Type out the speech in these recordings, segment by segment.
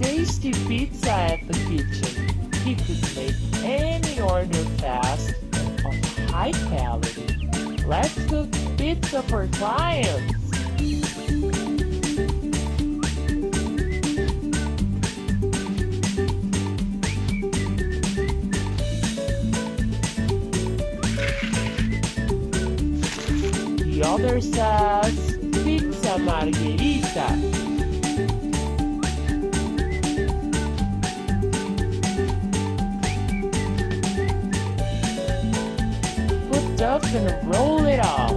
tasty pizza at the kitchen. He could make any order fast of high quality. Let's cook pizza for clients. The other says pizza margherita. Stuff and roll it out.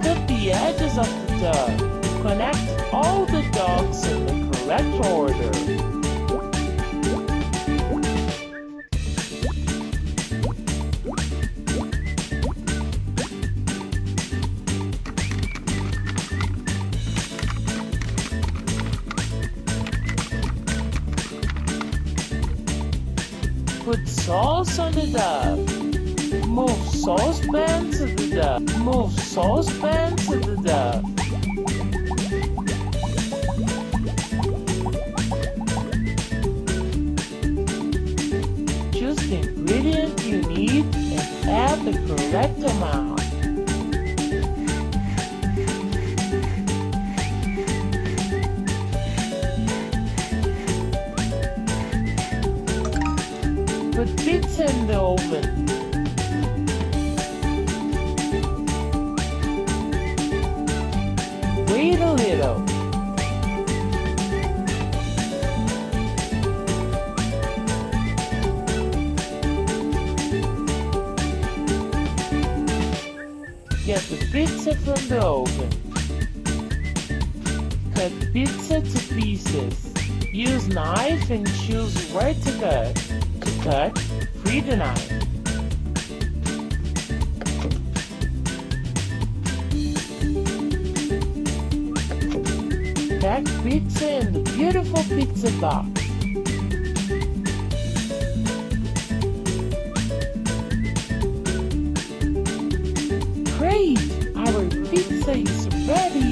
Cut the edges of the dough. Connect all the dogs in the correct order. Put sauce on the dough. Move saucepan to the dough. Move saucepan to the dough. Choose the ingredient you need and add the correct amount. Put pizza in the oven. Wait a little. Get the pizza from the oven. Cut pizza to pieces. Use knife and choose where to cut. Cut, free knife. Pack pizza in the beautiful pizza box. Great! Our pizza is ready!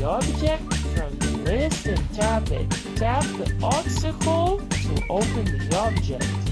The object from the list and tap it. Tap the obstacle to open the object.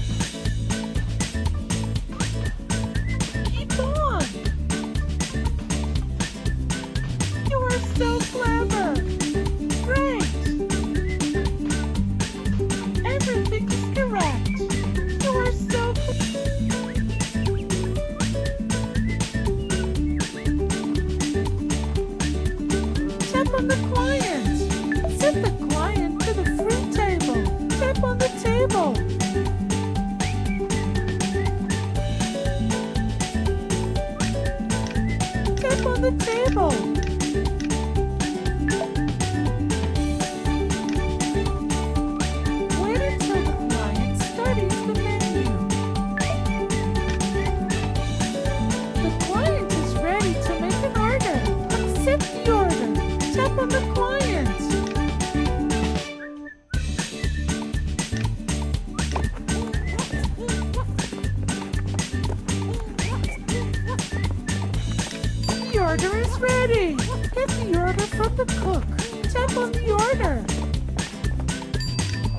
Order is ready. Get the order from the cook. Tap on the order.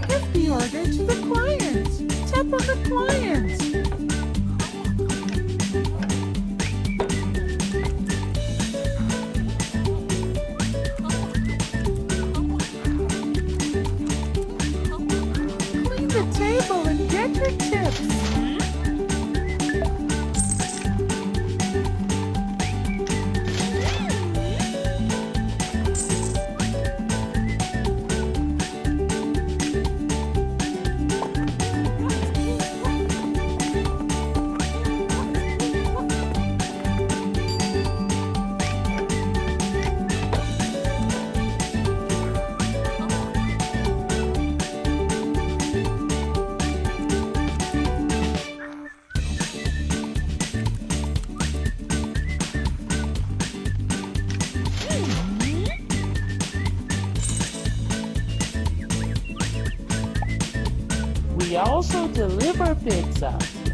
Give the order to the client. Tap on the client. Clean the table and get your tips. Also deliver pizza.